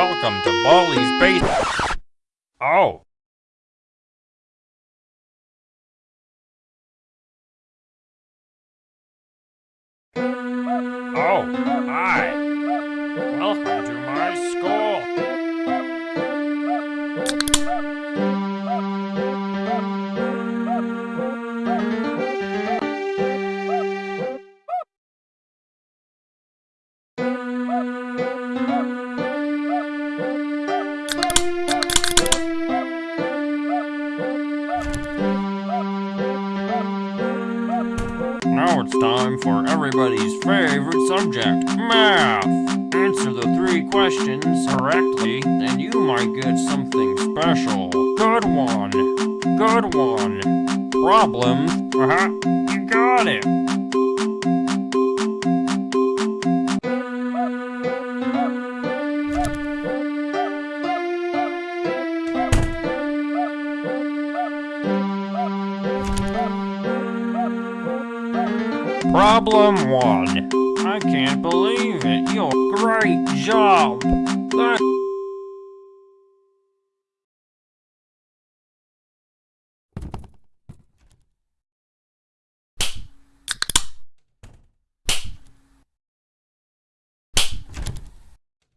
welcome to Baldi's Basics. Oh. Oh, hi. For everybody's favorite subject, math. Answer the three questions correctly, and you might get something special. Good one. Good one. Problem? Uh-huh. You got it. Problem one. I can't believe it. You're great job.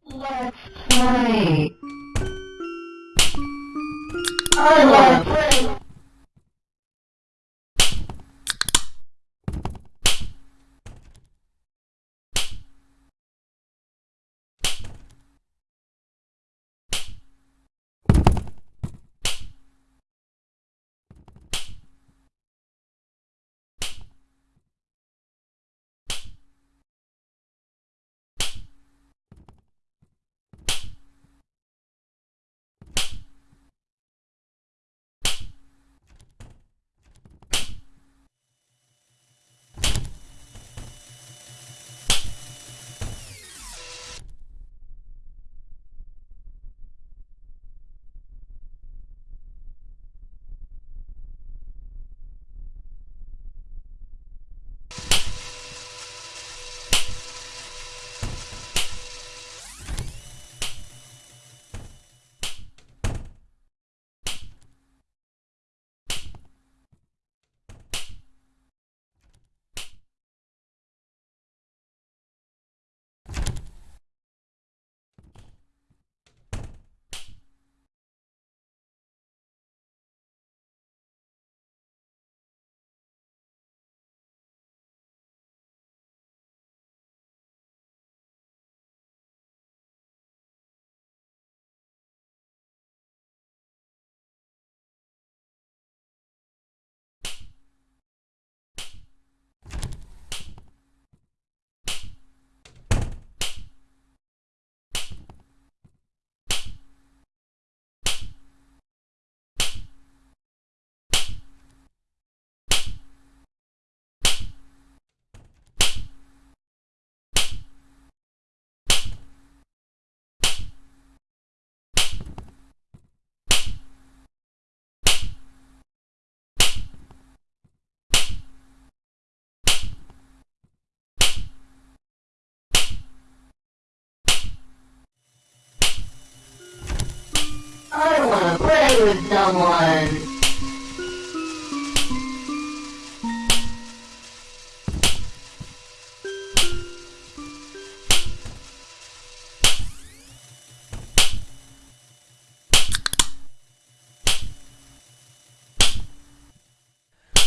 Let's play. I love play. With someone.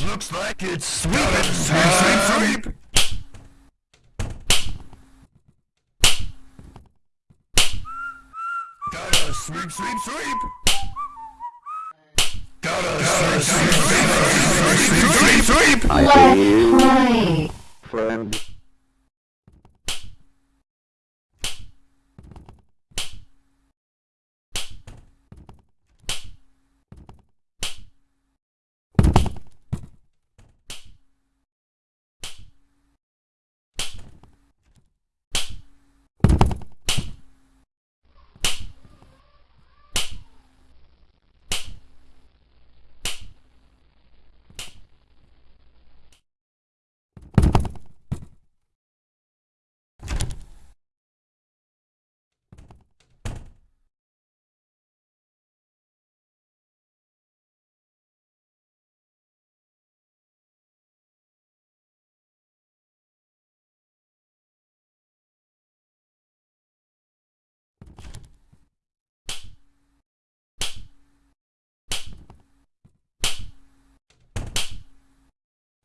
Looks like it's sweep, sweep, sweep, sweep. Gotta sweep, sweep, sweep, sweep, sweep, sweep, sweep. Let's play. friend.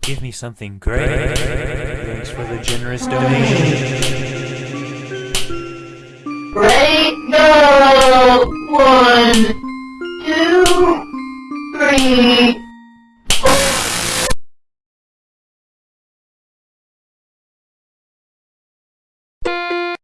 Give me something great. Thanks for the generous donation. Ready? Go! One, two, three.